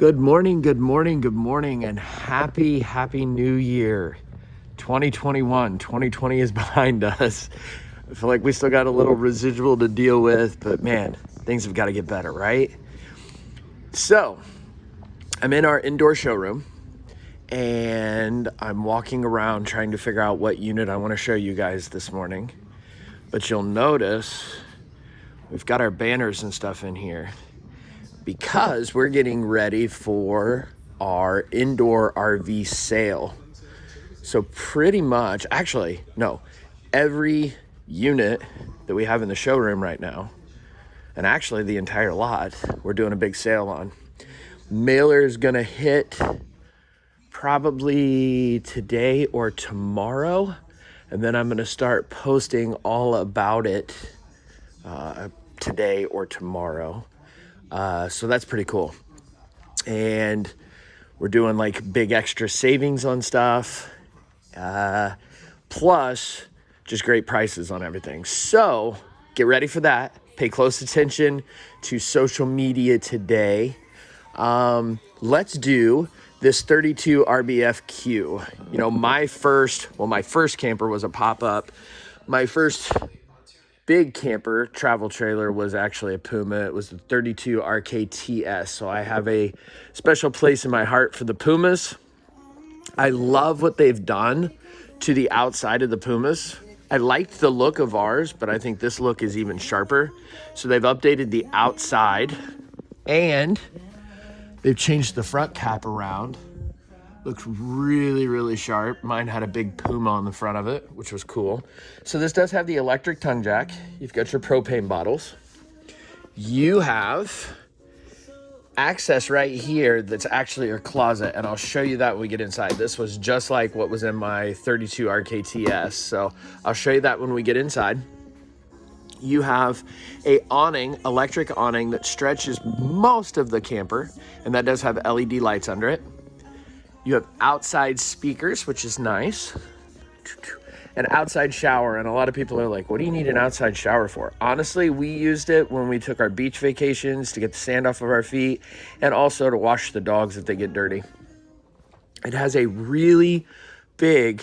Good morning, good morning, good morning, and happy, happy new year. 2021, 2020 is behind us. I feel like we still got a little residual to deal with, but man, things have got to get better, right? So, I'm in our indoor showroom and I'm walking around trying to figure out what unit I want to show you guys this morning. But you'll notice we've got our banners and stuff in here because we're getting ready for our indoor RV sale. So pretty much, actually, no, every unit that we have in the showroom right now, and actually the entire lot, we're doing a big sale on. Mailer is gonna hit probably today or tomorrow. And then I'm gonna start posting all about it uh, today or tomorrow. Uh, so that's pretty cool. And we're doing like big extra savings on stuff. Uh, plus, just great prices on everything. So get ready for that. Pay close attention to social media today. Um, let's do this 32 RBFQ. You know, my first, well, my first camper was a pop up. My first big camper travel trailer was actually a Puma. It was the 32 RKTS. So I have a special place in my heart for the Pumas. I love what they've done to the outside of the Pumas. I liked the look of ours, but I think this look is even sharper. So they've updated the outside and they've changed the front cap around Looks really, really sharp. Mine had a big Puma on the front of it, which was cool. So this does have the electric tongue jack. You've got your propane bottles. You have access right here that's actually a closet and I'll show you that when we get inside. This was just like what was in my 32 RKTS. So I'll show you that when we get inside. You have a awning, electric awning that stretches most of the camper and that does have LED lights under it. You have outside speakers, which is nice. An outside shower, and a lot of people are like, what do you need an outside shower for? Honestly, we used it when we took our beach vacations to get the sand off of our feet and also to wash the dogs if they get dirty. It has a really big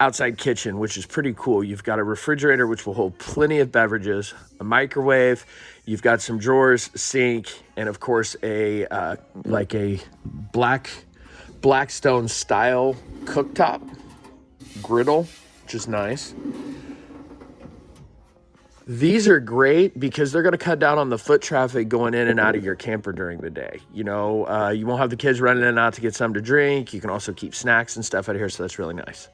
outside kitchen, which is pretty cool. You've got a refrigerator, which will hold plenty of beverages, a microwave, you've got some drawers, sink, and of course a uh, like a black Blackstone style cooktop griddle, which is nice. These are great because they're going to cut down on the foot traffic going in and out of your camper during the day. You know, uh, you won't have the kids running in and out to get something to drink. You can also keep snacks and stuff out here, so that's really nice.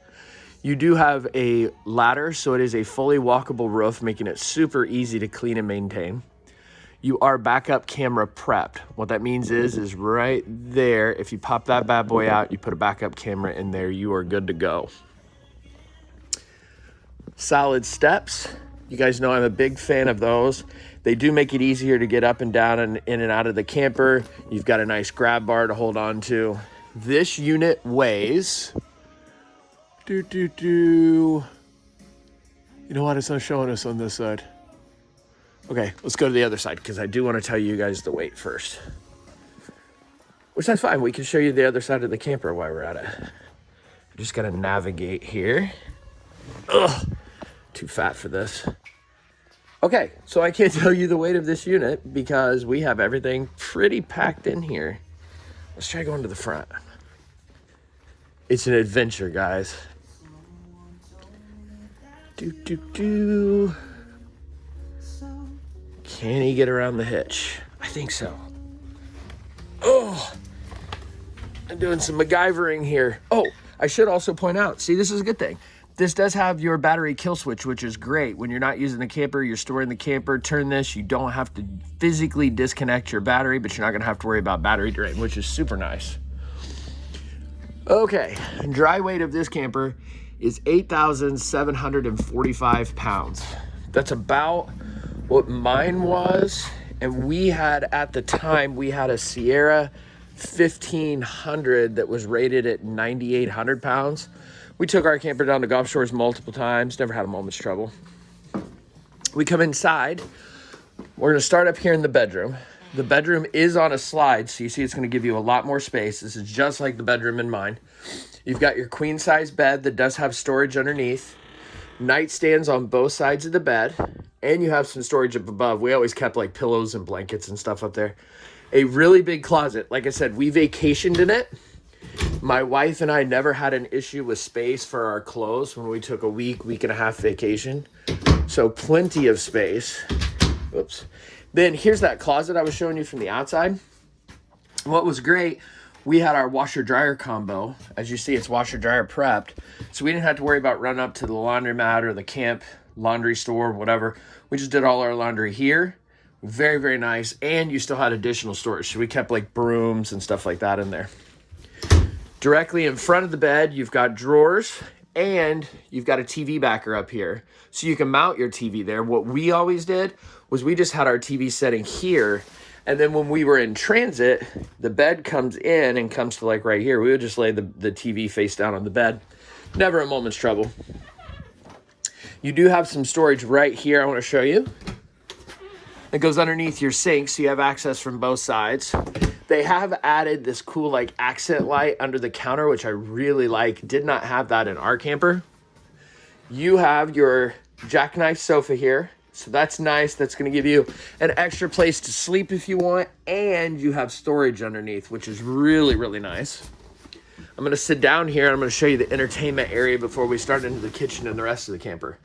You do have a ladder, so it is a fully walkable roof, making it super easy to clean and maintain you are backup camera prepped. What that means is, is right there, if you pop that bad boy out, you put a backup camera in there, you are good to go. Solid steps. You guys know I'm a big fan of those. They do make it easier to get up and down and in and out of the camper. You've got a nice grab bar to hold on to. This unit weighs, do, do, do. You know what, it's not showing us on this side. Okay, let's go to the other side because I do want to tell you guys the weight first. Which that's fine. We can show you the other side of the camper while we're at it. I just got to navigate here. Ugh, too fat for this. Okay, so I can't tell you the weight of this unit because we have everything pretty packed in here. Let's try going to the front. It's an adventure, guys. Do, do, do. Can he get around the hitch? I think so. Oh, I'm doing some MacGyvering here. Oh, I should also point out, see, this is a good thing. This does have your battery kill switch, which is great. When you're not using the camper, you're storing the camper, turn this, you don't have to physically disconnect your battery, but you're not gonna have to worry about battery drain, which is super nice. Okay, dry weight of this camper is 8,745 pounds. That's about what mine was. And we had, at the time, we had a Sierra 1500 that was rated at 9,800 pounds. We took our camper down to Gulf Shores multiple times, never had a moment's trouble. We come inside. We're gonna start up here in the bedroom. The bedroom is on a slide, so you see it's going to give you a lot more space. This is just like the bedroom in mine. You've got your queen size bed that does have storage underneath, nightstands on both sides of the bed, and you have some storage up above. We always kept like pillows and blankets and stuff up there. A really big closet. Like I said, we vacationed in it. My wife and I never had an issue with space for our clothes when we took a week, week and a half vacation. So plenty of space. Oops. Then here's that closet I was showing you from the outside. What was great, we had our washer dryer combo. As you see, it's washer dryer prepped. So we didn't have to worry about running up to the laundromat or the camp laundry store, whatever. We just did all our laundry here. Very, very nice. And you still had additional storage. So we kept like brooms and stuff like that in there. Directly in front of the bed, you've got drawers and you've got a TV backer up here. So you can mount your TV there. What we always did was we just had our TV setting here. And then when we were in transit, the bed comes in and comes to like right here. We would just lay the, the TV face down on the bed. Never a moment's trouble. You do have some storage right here I want to show you. It goes underneath your sink, so you have access from both sides. They have added this cool like accent light under the counter, which I really like. Did not have that in our camper. You have your jackknife sofa here. So that's nice. That's going to give you an extra place to sleep if you want. And you have storage underneath, which is really, really nice. I'm going to sit down here. and I'm going to show you the entertainment area before we start into the kitchen and the rest of the camper.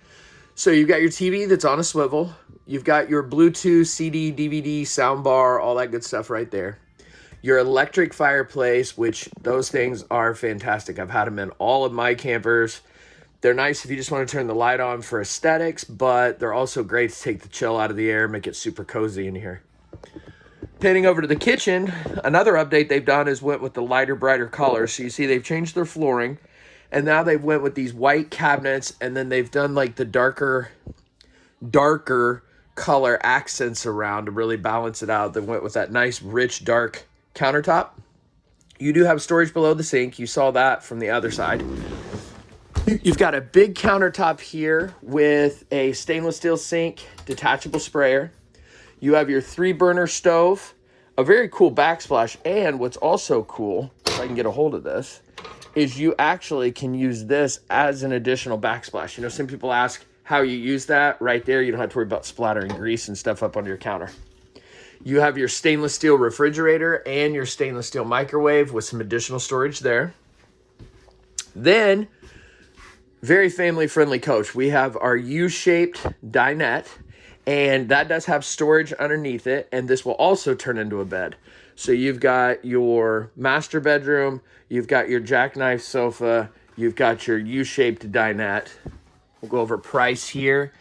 So you've got your TV that's on a swivel. You've got your Bluetooth, CD, DVD, soundbar, all that good stuff right there your electric fireplace, which those things are fantastic. I've had them in all of my campers. They're nice if you just want to turn the light on for aesthetics, but they're also great to take the chill out of the air, make it super cozy in here. Panning over to the kitchen, another update they've done is went with the lighter, brighter colors. So you see they've changed their flooring, and now they've went with these white cabinets, and then they've done like the darker, darker color accents around to really balance it out. They went with that nice, rich, dark countertop. You do have storage below the sink. You saw that from the other side. You've got a big countertop here with a stainless steel sink, detachable sprayer. You have your three burner stove, a very cool backsplash. And what's also cool, if I can get a hold of this, is you actually can use this as an additional backsplash. You know, some people ask how you use that right there. You don't have to worry about splattering grease and stuff up on your counter. You have your stainless steel refrigerator and your stainless steel microwave with some additional storage there. Then, very family friendly coach. We have our U-shaped dinette and that does have storage underneath it and this will also turn into a bed. So you've got your master bedroom, you've got your jackknife sofa, you've got your U-shaped dinette. We'll go over price here.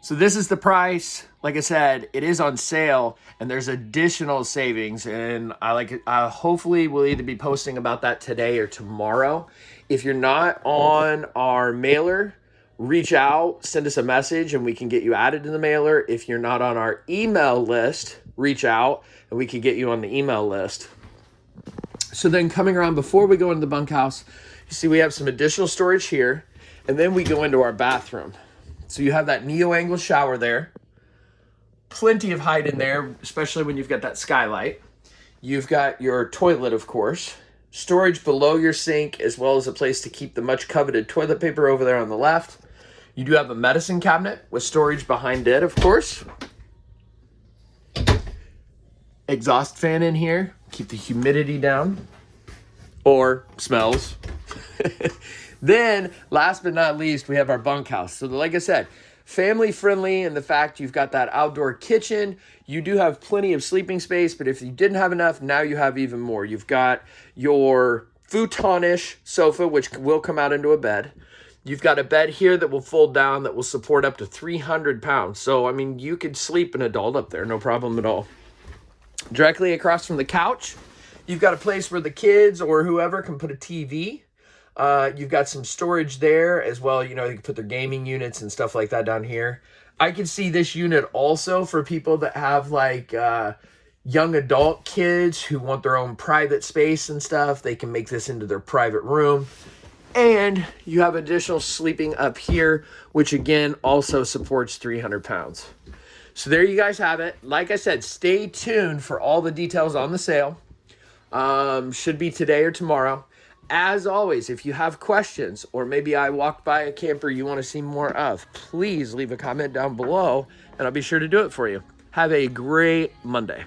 So this is the price. Like I said, it is on sale and there's additional savings and I like I hopefully will either be posting about that today or tomorrow. If you're not on our mailer, reach out, send us a message and we can get you added to the mailer. If you're not on our email list, reach out and we can get you on the email list. So then coming around before we go into the bunkhouse, you see we have some additional storage here and then we go into our bathroom. So you have that neo angle shower there. Plenty of height in there, especially when you've got that skylight. You've got your toilet, of course. Storage below your sink, as well as a place to keep the much coveted toilet paper over there on the left. You do have a medicine cabinet with storage behind it, of course. Exhaust fan in here, keep the humidity down. Or smells. Then, last but not least, we have our bunkhouse. So, like I said, family friendly and the fact you've got that outdoor kitchen. You do have plenty of sleeping space, but if you didn't have enough, now you have even more. You've got your futonish sofa, which will come out into a bed. You've got a bed here that will fold down that will support up to 300 pounds. So, I mean, you could sleep an adult up there, no problem at all. Directly across from the couch, you've got a place where the kids or whoever can put a TV. Uh, you've got some storage there as well. You know, you can put their gaming units and stuff like that down here. I can see this unit also for people that have like uh, young adult kids who want their own private space and stuff. They can make this into their private room. And you have additional sleeping up here, which again also supports 300 pounds. So there you guys have it. Like I said, stay tuned for all the details on the sale. Um, should be today or tomorrow. As always, if you have questions or maybe I walked by a camper you want to see more of, please leave a comment down below and I'll be sure to do it for you. Have a great Monday.